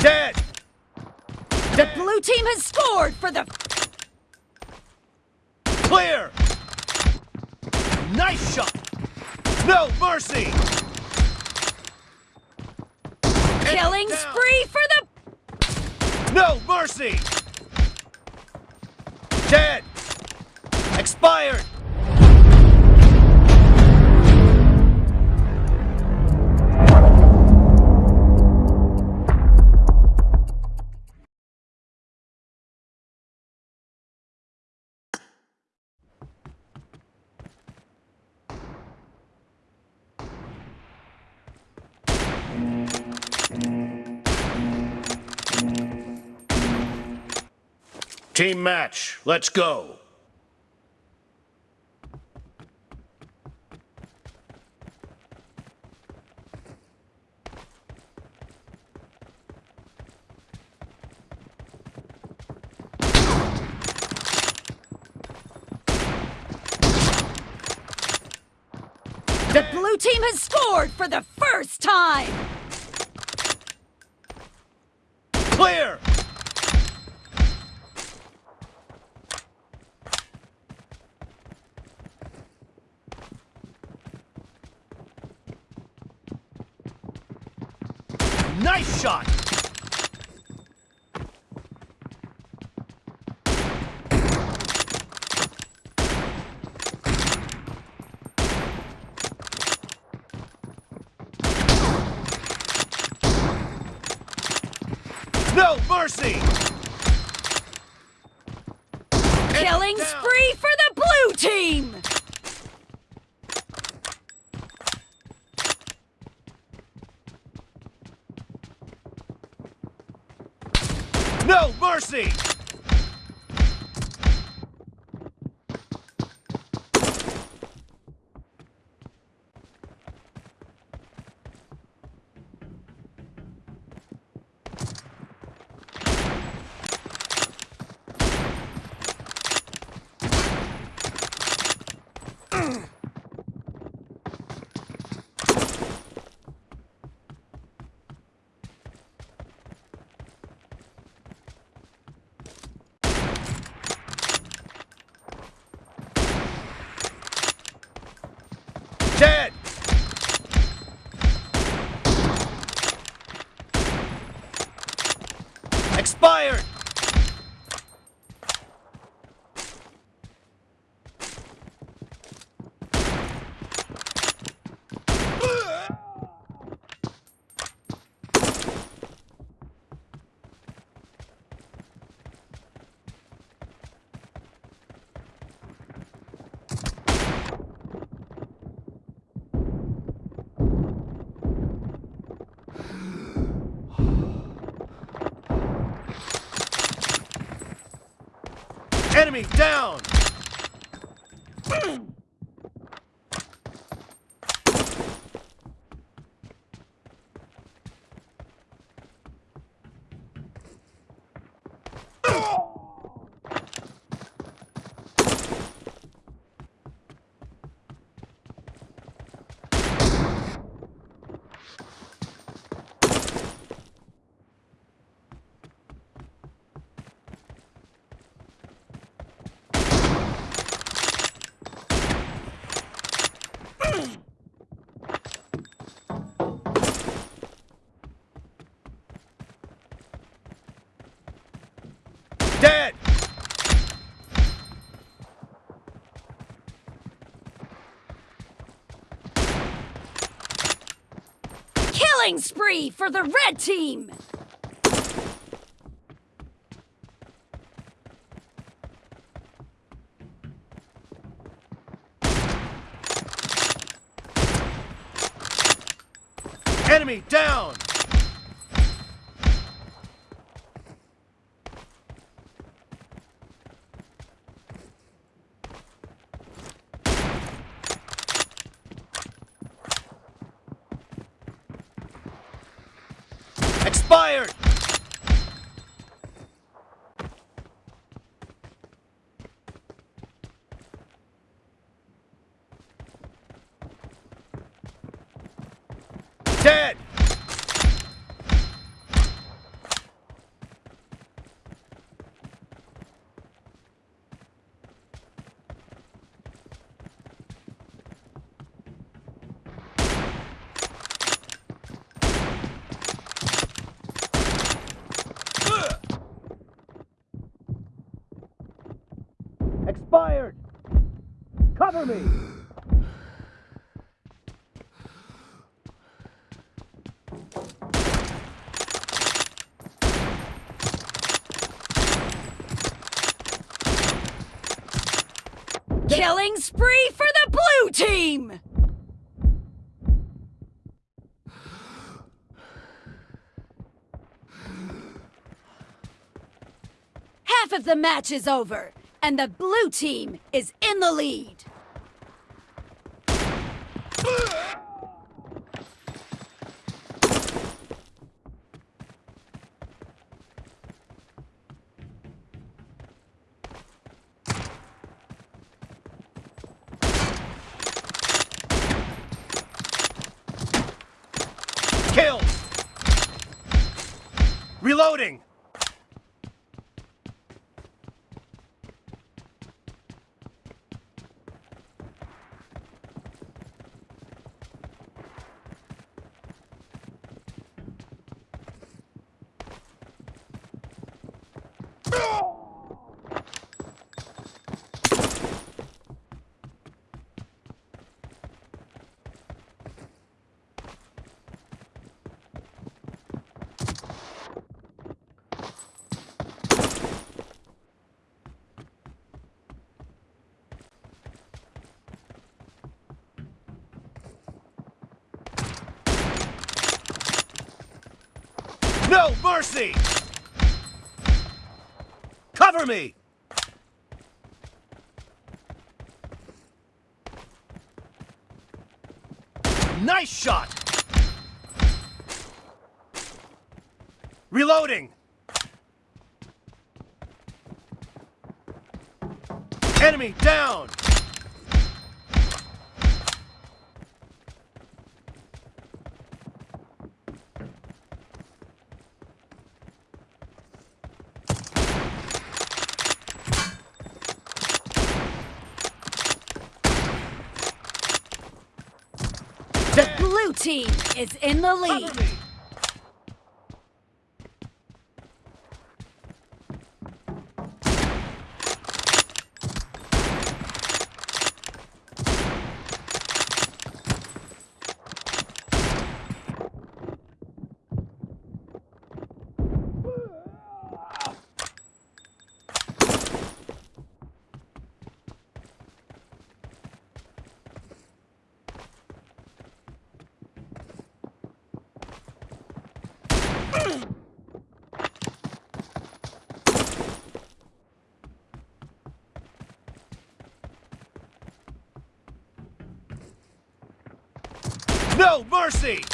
Dead! The blue team has scored for the Clear! Nice shot! No mercy! killing spree for the No mercy! Dead! Expired! Team match, let's go. the blue team has scored for the first time. Clear! Nice shot! No mercy! Killing spree for the blue team. No mercy! Dead! Expired! Enemy down! Dead! Killing spree for the red team. Enemy down! Expired! Dead! Expired! Cover me! Killing spree for the blue team! Half of the match is over, and the blue team is in the lead. Kill! Reloading! No mercy! Cover me! Nice shot! Reloading! Enemy down! The blue team is in the lead. No mercy!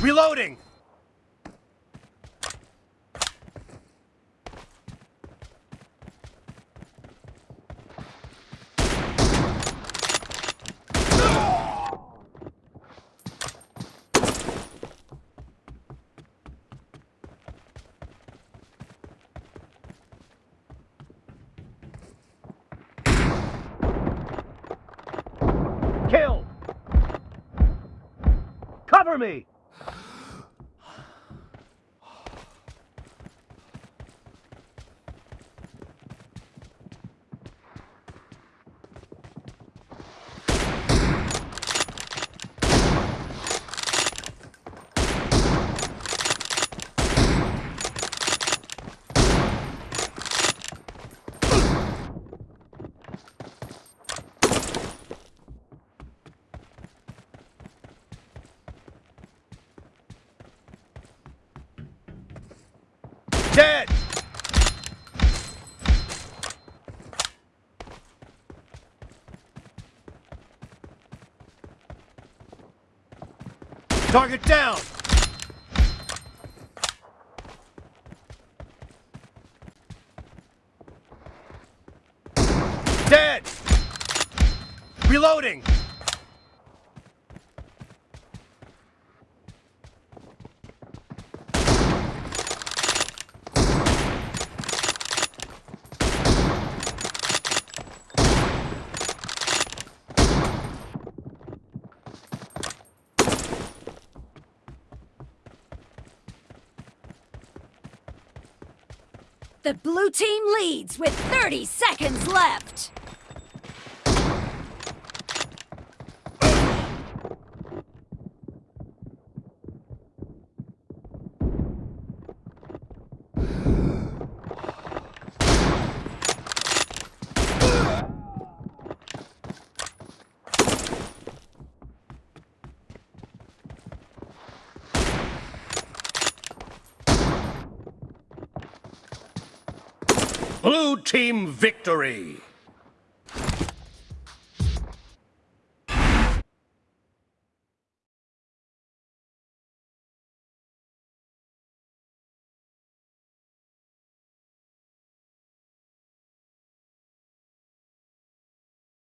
Reloading! Kill! Cover me! Dead! Target down! Dead! Reloading! The blue team leads with 30 seconds left. Blue team victory!